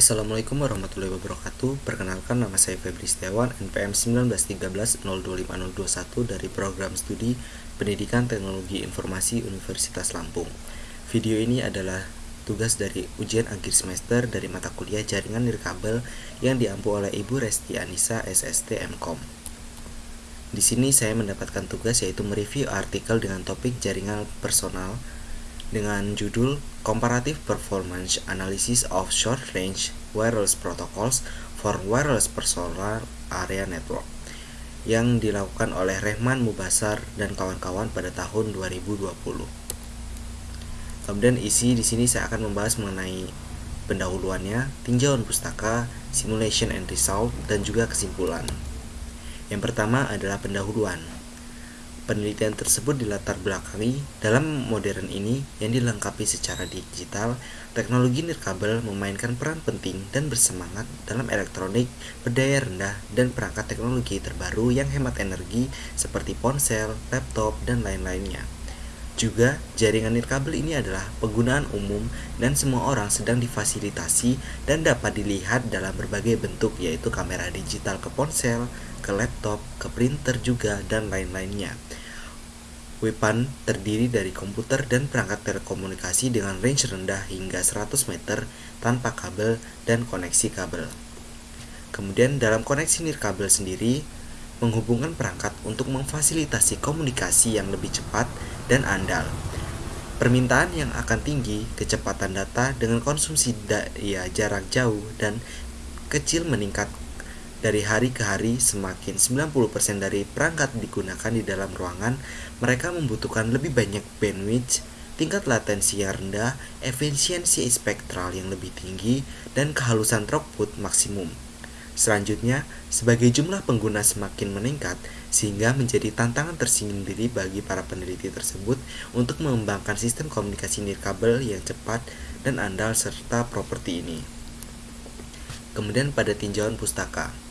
Assalamualaikum warahmatullahi wabarakatuh. Perkenalkan nama saya Febri Setiawan NPM 1913-025021 dari program studi Pendidikan Teknologi Informasi Universitas Lampung. Video ini adalah tugas dari ujian akhir semester dari mata kuliah Jaringan Nirkabel yang diampu oleh Ibu Resti Anissa SST MKOM di sini saya mendapatkan tugas yaitu mereview artikel dengan topik jaringan personal dengan judul Comparative Performance Analysis of Short Range Wireless Protocols for Wireless Personal Area Network yang dilakukan oleh Rehman Mubasar dan kawan-kawan pada tahun 2020. Kemudian isi di sini saya akan membahas mengenai pendahuluannya, tinjauan pustaka, simulation and result, dan juga kesimpulan. Yang pertama adalah pendahuluan. Penelitian tersebut dilatar belakangi dalam modern ini yang dilengkapi secara digital, teknologi nirkabel memainkan peran penting dan bersemangat dalam elektronik berdaya rendah dan perangkat teknologi terbaru yang hemat energi seperti ponsel, laptop, dan lain-lainnya. Juga, jaringan nirkabel ini adalah penggunaan umum dan semua orang sedang difasilitasi dan dapat dilihat dalam berbagai bentuk yaitu kamera digital ke ponsel, ke laptop, ke printer juga, dan lain-lainnya. WPAN terdiri dari komputer dan perangkat telekomunikasi dengan range rendah hingga 100 meter tanpa kabel dan koneksi kabel. Kemudian dalam koneksi nirkabel sendiri, menghubungkan perangkat untuk memfasilitasi komunikasi yang lebih cepat dan andal. Permintaan yang akan tinggi, kecepatan data dengan konsumsi daya jarak jauh dan kecil meningkat dari hari ke hari, semakin 90% dari perangkat digunakan di dalam ruangan, mereka membutuhkan lebih banyak bandwidth, tingkat latensi yang rendah, efisiensi spektral yang lebih tinggi, dan kehalusan throughput maksimum. Selanjutnya, sebagai jumlah pengguna semakin meningkat, sehingga menjadi tantangan tersendiri bagi para peneliti tersebut untuk mengembangkan sistem komunikasi nirkabel yang cepat dan andal serta properti ini. Kemudian pada tinjauan pustaka.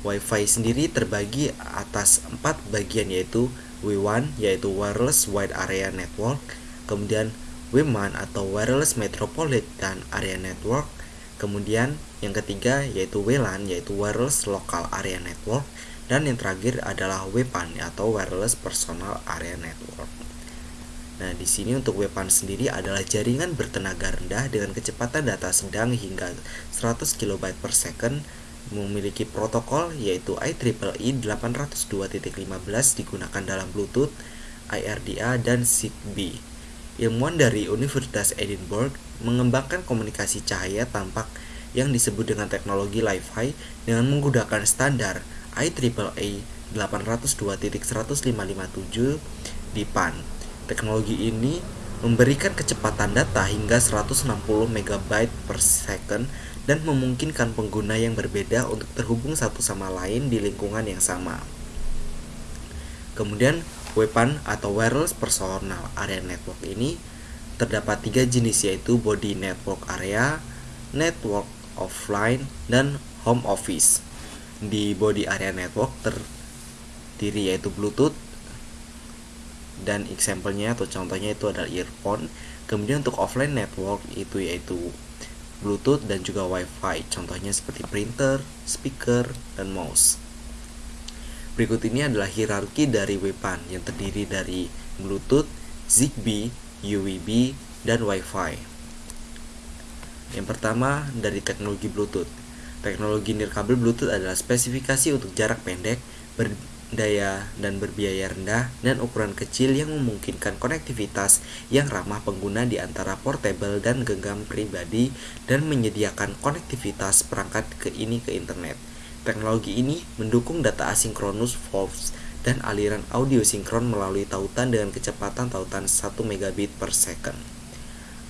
WiFi sendiri terbagi atas empat bagian yaitu W1 yaitu Wireless Wide Area Network, kemudian WMAN atau Wireless Metropolitan Area Network, kemudian yang ketiga yaitu WLAN yaitu Wireless Local Area Network, dan yang terakhir adalah WPAN atau Wireless Personal Area Network. Nah, di sini untuk WPAN sendiri adalah jaringan bertenaga rendah dengan kecepatan data sedang hingga 100 KB per second memiliki protokol yaitu IEEE 802.15 digunakan dalam Bluetooth, IRDA, dan ZigBee. Ilmuwan dari Universitas Edinburgh mengembangkan komunikasi cahaya tampak yang disebut dengan teknologi Li-Fi dengan menggunakan standar IEEE 802.1557 di PAN. Teknologi ini memberikan kecepatan data hingga 160 MB per second dan memungkinkan pengguna yang berbeda untuk terhubung satu sama lain di lingkungan yang sama. Kemudian, WPAN atau Wireless Personal Area Network ini terdapat tiga jenis yaitu Body Network Area, Network Offline, dan Home Office. Di Body Area Network terdiri yaitu Bluetooth, dan example-nya atau contohnya itu adalah earphone. Kemudian untuk offline network itu yaitu Bluetooth dan juga Wi-Fi. Contohnya seperti printer, speaker, dan mouse. Berikut ini adalah hierarki dari WPAN yang terdiri dari Bluetooth, ZigBee, UWB, dan Wi-Fi. Yang pertama dari teknologi Bluetooth. Teknologi nirkabel Bluetooth adalah spesifikasi untuk jarak pendek, daya dan berbiaya rendah dan ukuran kecil yang memungkinkan konektivitas yang ramah pengguna di antara portable dan genggam pribadi dan menyediakan konektivitas perangkat ke ini ke internet. Teknologi ini mendukung data asinkronus VoLTE dan aliran audio sinkron melalui tautan dengan kecepatan tautan 1 megabit per second.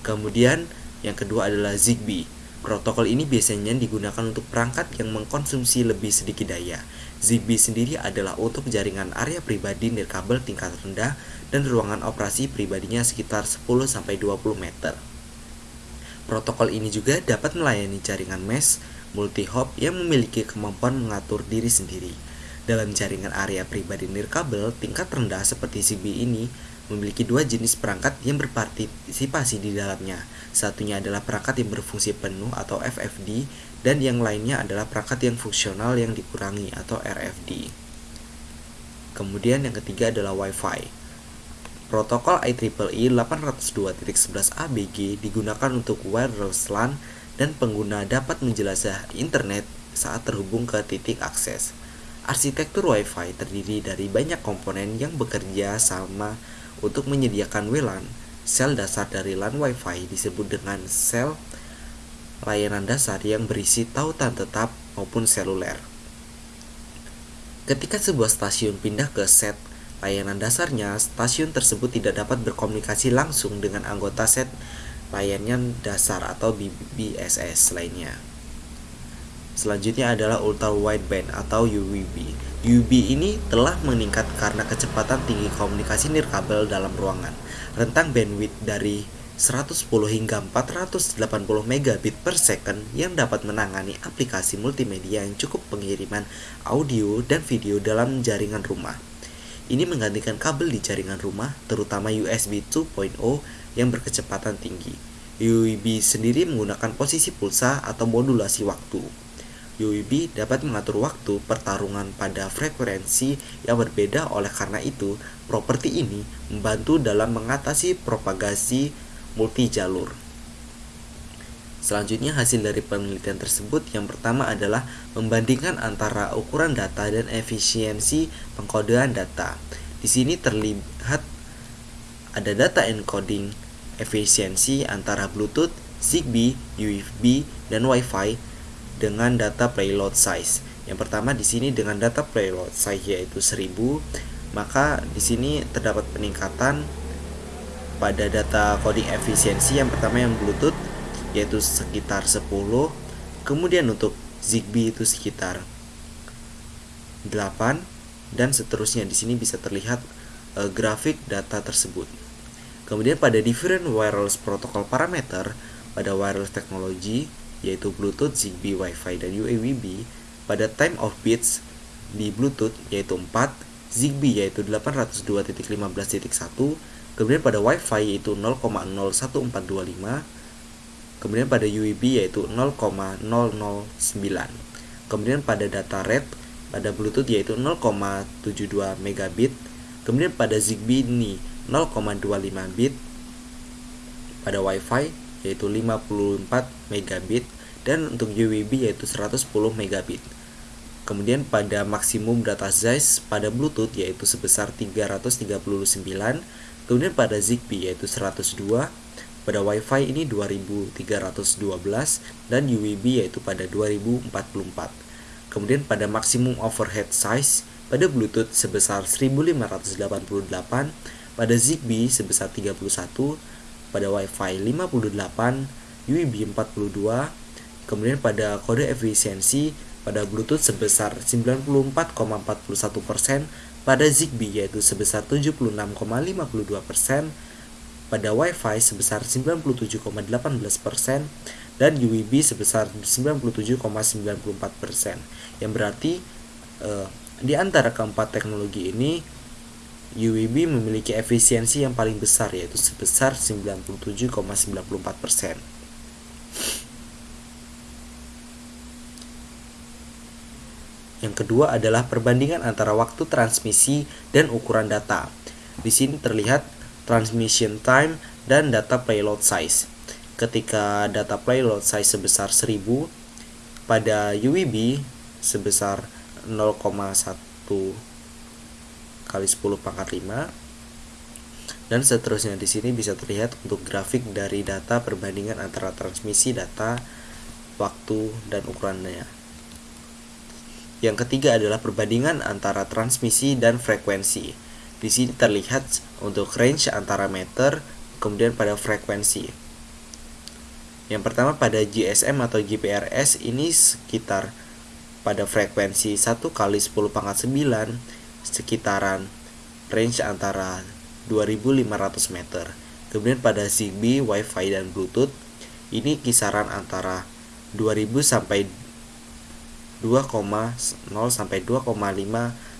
Kemudian yang kedua adalah ZigBee Protokol ini biasanya digunakan untuk perangkat yang mengkonsumsi lebih sedikit daya. ZigBee sendiri adalah untuk jaringan area pribadi nirkabel tingkat rendah dan ruangan operasi pribadinya sekitar 10-20 meter. Protokol ini juga dapat melayani jaringan mesh multi-hop yang memiliki kemampuan mengatur diri sendiri. Dalam jaringan area pribadi nirkabel tingkat rendah seperti ZigBee ini memiliki dua jenis perangkat yang berpartisipasi di dalamnya. Satunya adalah perangkat yang berfungsi penuh atau FFD dan yang lainnya adalah perangkat yang fungsional yang dikurangi atau RFD. Kemudian yang ketiga adalah Wi-Fi. Protokol IEEE 802.11 ABG digunakan untuk wireless LAN dan pengguna dapat menjelajah internet saat terhubung ke titik akses. Arsitektur Wi-Fi terdiri dari banyak komponen yang bekerja sama untuk menyediakan WLAN. Sel dasar dari LAN Wi-Fi disebut dengan sel layanan dasar yang berisi tautan tetap maupun seluler. Ketika sebuah stasiun pindah ke set layanan dasarnya, stasiun tersebut tidak dapat berkomunikasi langsung dengan anggota set layanan dasar atau BBSS lainnya. Selanjutnya adalah ultra wideband atau UWB. UWB ini telah meningkat karena kecepatan tinggi komunikasi nirkabel dalam ruangan. Rentang bandwidth dari 110 hingga 480 megabit per second yang dapat menangani aplikasi multimedia yang cukup pengiriman audio dan video dalam jaringan rumah. Ini menggantikan kabel di jaringan rumah, terutama USB 2.0 yang berkecepatan tinggi. UEB sendiri menggunakan posisi pulsa atau modulasi waktu. UEB dapat mengatur waktu pertarungan pada frekuensi yang berbeda oleh karena itu, properti ini membantu dalam mengatasi propagasi multi jalur. Selanjutnya hasil dari penelitian tersebut yang pertama adalah membandingkan antara ukuran data dan efisiensi pengkodean data. Di sini terlihat ada data encoding efisiensi antara Bluetooth, Zigbee, USB, dan Wi-Fi dengan data payload size. Yang pertama di sini dengan data payload size yaitu 1000, maka di sini terdapat peningkatan pada data coding efisiensi yang pertama yang Bluetooth yaitu sekitar 10 kemudian untuk Zigbee itu sekitar 8 dan seterusnya di sini bisa terlihat uh, grafik data tersebut. Kemudian pada different wireless protocol parameter pada wireless technology yaitu Bluetooth, Zigbee, Wi-Fi, dan UAVB pada time of bits di Bluetooth yaitu 4 Zigbee yaitu 802.15.1 kemudian pada Wi-Fi yaitu 0,01425 kemudian pada UEB yaitu 0,009 kemudian pada data rate pada Bluetooth yaitu 0,72 megabit kemudian pada Zigbee ini 0,25 bit pada WiFi yaitu 54 megabit dan untuk UEB yaitu 110 megabit kemudian pada maksimum data size pada Bluetooth yaitu sebesar 339 kemudian pada Zigbee yaitu 102 pada Wi-Fi ini 2312 dan UWB yaitu pada 2044. Kemudian pada maksimum overhead size pada Bluetooth sebesar 1588, pada Zigbee sebesar 31, pada Wi-Fi 58, UWB 42, kemudian pada kode efisiensi pada Bluetooth sebesar 94,41%, pada Zigbee yaitu sebesar 76,52%, pada Wi-Fi sebesar 97,18% dan UWB sebesar 97,94%. Yang berarti eh, di antara keempat teknologi ini UWB memiliki efisiensi yang paling besar yaitu sebesar 97,94%. Yang kedua adalah perbandingan antara waktu transmisi dan ukuran data. Di sini terlihat transmission time, dan data payload size. Ketika data payload size sebesar 1000, pada UEB sebesar 0,1 kali 10 pangkat 5 dan seterusnya di sini bisa terlihat untuk grafik dari data perbandingan antara transmisi data waktu dan ukurannya. Yang ketiga adalah perbandingan antara transmisi dan frekuensi. Di sini terlihat untuk range antara meter kemudian pada frekuensi. Yang pertama pada GSM atau GPRS ini sekitar pada frekuensi 1 kali 10 pangkat 9 sekitaran range antara 2500 meter. Kemudian pada Zigbee, Wi-Fi dan Bluetooth ini kisaran antara 2000 sampai 2,0 sampai 2,5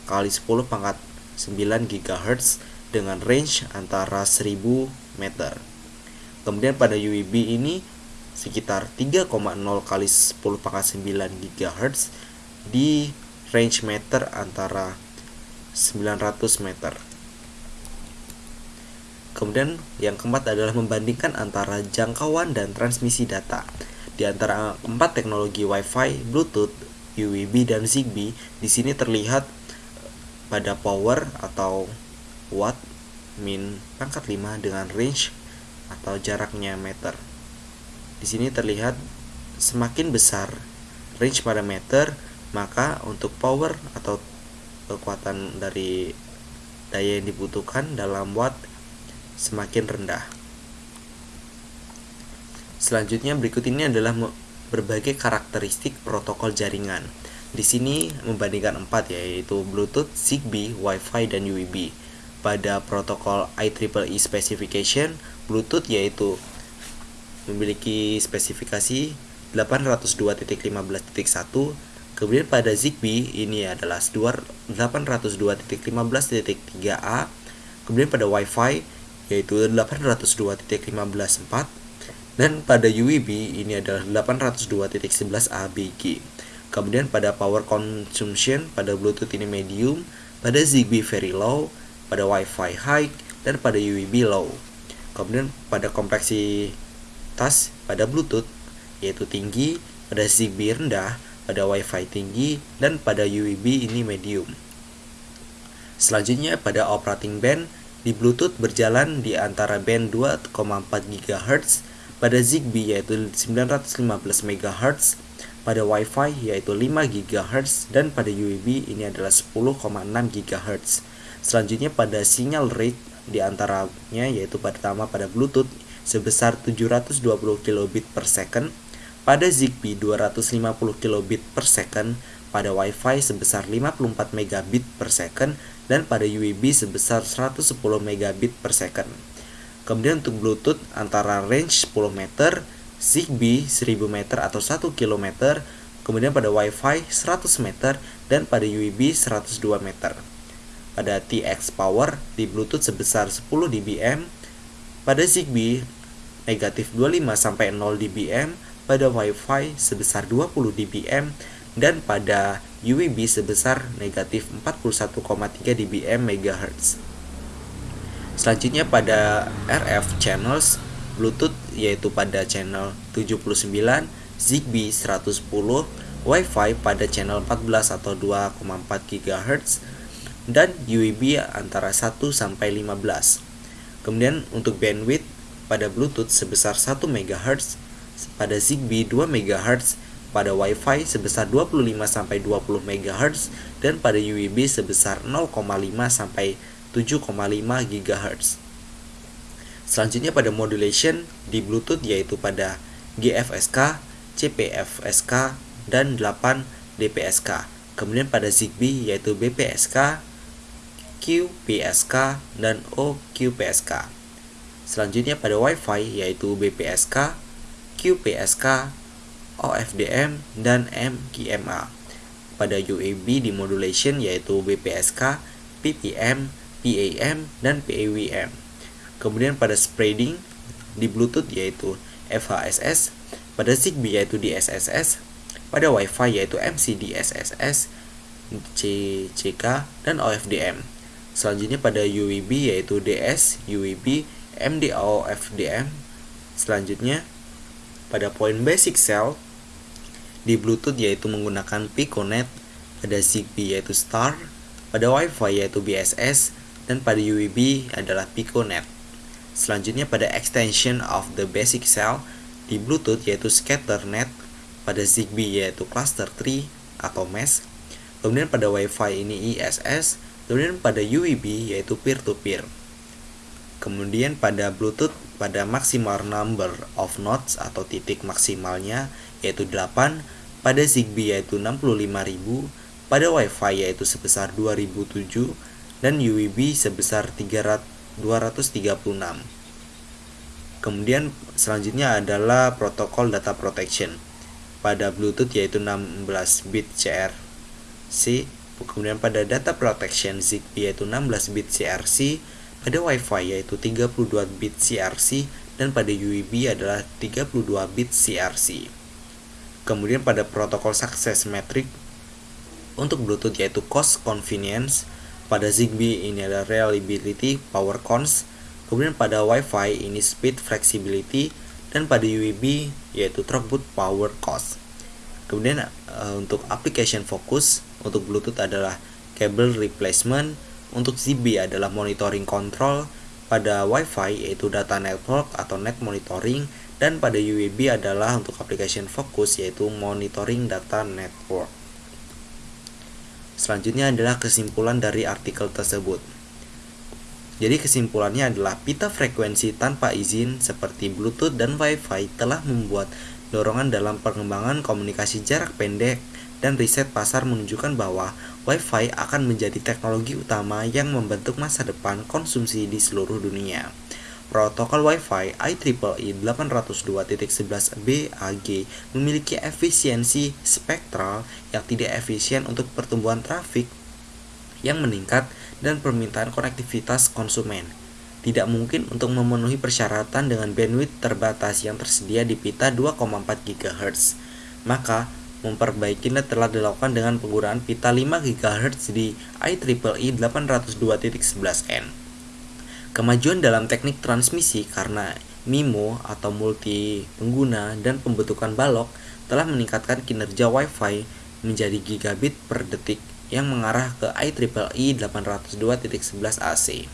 kali 10 pangkat 9 GHz dengan range antara 1000 meter. Kemudian pada UWB ini sekitar 3,0 kali 10 pangkat 9 GHz di range meter antara 900 meter. Kemudian yang keempat adalah membandingkan antara jangkauan dan transmisi data. Di antara empat teknologi Wi-Fi, Bluetooth, UWB dan Zigbee, di sini terlihat pada power atau watt min pangkat 5 dengan range atau jaraknya meter. Di sini terlihat semakin besar range pada meter, maka untuk power atau kekuatan dari daya yang dibutuhkan dalam watt semakin rendah. Selanjutnya berikut ini adalah berbagai karakteristik protokol jaringan. Di sini membandingkan empat yaitu Bluetooth, Zigbee, Wi-Fi, dan UWB. Pada protokol IEEE specification, Bluetooth yaitu memiliki spesifikasi 802.15.1 Kemudian pada Zigbee ini adalah 802.15.3a. Kemudian pada Wi-Fi yaitu 802.15.4 dan pada UWB ini adalah 802.11a-BG. Kemudian pada power consumption pada Bluetooth ini medium, pada Zigbee very low, pada Wi-Fi high, dan pada UWB low. Kemudian pada kompleksitas pada Bluetooth yaitu tinggi, pada Zigbee rendah, pada Wi-Fi tinggi, dan pada UWB ini medium. Selanjutnya pada operating band, di Bluetooth berjalan di antara band 2,4 GHz, pada Zigbee yaitu 915 MHz, pada Wi-Fi yaitu 5 GHz, dan pada UWB ini adalah 10,6 GHz. Selanjutnya pada sinyal rate di antaranya yaitu pertama pada Bluetooth sebesar 720 kilobit per second, pada Zigbee 250 kilobit per second, pada Wi-Fi sebesar 54 megabit per second, dan pada UWB sebesar 110 megabit per second. Kemudian untuk Bluetooth antara range 10 meter, Zigbee 1000 meter atau 1 km, kemudian pada Wi-Fi 100 meter, dan pada UWB 102 meter. Pada TX Power di Bluetooth sebesar 10 dBm, pada Zigbee negatif 25 sampai 0 dBm, pada Wi-Fi sebesar 20 dBm dan pada UWB sebesar negatif 41,3 dBm MHz. Selanjutnya pada RF channels Bluetooth yaitu pada channel 79, Zigbee 110, Wi-Fi pada channel 14 atau 2,4 GHz dan UWB antara 1 sampai 15. Kemudian untuk bandwidth pada Bluetooth sebesar 1 MHz pada Zigbee 2 MHz, pada Wi-Fi sebesar 25 sampai 20 MHz dan pada UWB sebesar 0,5 sampai 7,5 GHz. Selanjutnya pada modulation di Bluetooth yaitu pada GFSK, CPFSK, dan 8 DPSK. Kemudian pada Zigbee yaitu BPSK, QPSK, dan OQPSK. Selanjutnya pada Wi-Fi yaitu BPSK, QPSK, OFDM, dan MGMA. Pada UAB di modulation yaitu BPSK, PPM, PAM, dan PAWM. Kemudian pada spreading di Bluetooth yaitu FHSS, pada Zigbee yaitu DSSS, pada Wi-Fi yaitu MCDSSS, CCK, dan OFDM. Selanjutnya pada UWB yaitu DS, UWB, MDO, FDM. Selanjutnya pada poin basic cell di Bluetooth yaitu menggunakan Piconet, pada Zigbee yaitu Star, pada Wi-Fi yaitu BSS, dan pada UWB adalah Piconet. Selanjutnya pada extension of the basic cell di Bluetooth yaitu Scatternet, pada Zigbee yaitu Cluster 3 atau Mesh, kemudian pada Wi-Fi ini ISS, kemudian pada UWB yaitu peer-to-peer. -peer. Kemudian pada Bluetooth pada maximal number of nodes atau titik maksimalnya yaitu 8, pada Zigbee yaitu 65.000, pada Wi-Fi yaitu sebesar 2007 dan UWB sebesar 236. Kemudian selanjutnya adalah protokol data protection. Pada Bluetooth yaitu 16 bit CRC, kemudian pada data protection Zigbee yaitu 16 bit CRC, pada Wi-Fi yaitu 32 bit CRC dan pada UEB adalah 32 bit CRC. Kemudian pada protokol sukses metrik untuk Bluetooth yaitu cost convenience, pada Zigbee ini ada reliability, power cons, kemudian pada Wi-Fi ini speed flexibility, dan pada UEB yaitu throughput power cost. Kemudian uh, untuk application focus untuk Bluetooth adalah cable replacement, untuk Zigbee adalah monitoring control, pada Wi-Fi yaitu data network atau net monitoring, dan pada UEB adalah untuk application focus yaitu monitoring data network. Selanjutnya adalah kesimpulan dari artikel tersebut. Jadi kesimpulannya adalah pita frekuensi tanpa izin seperti Bluetooth dan Wi-Fi telah membuat dorongan dalam pengembangan komunikasi jarak pendek dan riset pasar menunjukkan bahwa Wi-Fi akan menjadi teknologi utama yang membentuk masa depan konsumsi di seluruh dunia. Protokol Wi-Fi IEEE 802.11b AG memiliki efisiensi spektral yang tidak efisien untuk pertumbuhan trafik yang meningkat dan permintaan konektivitas konsumen. Tidak mungkin untuk memenuhi persyaratan dengan bandwidth terbatas yang tersedia di pita 2,4 GHz. Maka, memperbaikinya telah dilakukan dengan penggunaan pita 5 GHz di IEEE 802.11n. Kemajuan dalam teknik transmisi karena MIMO atau multi pengguna dan pembentukan balok telah meningkatkan kinerja Wi-Fi menjadi gigabit per detik yang mengarah ke IEEE 802.11ac.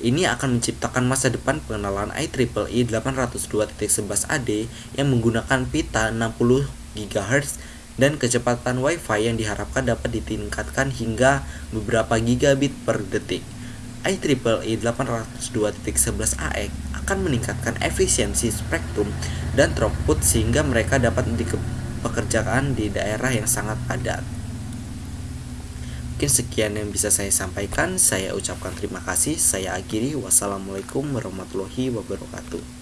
Ini akan menciptakan masa depan pengenalan IEEE 802.11ad yang menggunakan pita 60 GHz dan kecepatan Wi-Fi yang diharapkan dapat ditingkatkan hingga beberapa gigabit per detik. IEEE 802.11ax akan meningkatkan efisiensi spektrum dan throughput sehingga mereka dapat dipekerjakan di daerah yang sangat padat. Mungkin sekian yang bisa saya sampaikan. Saya ucapkan terima kasih. Saya akhiri. Wassalamualaikum warahmatullahi wabarakatuh.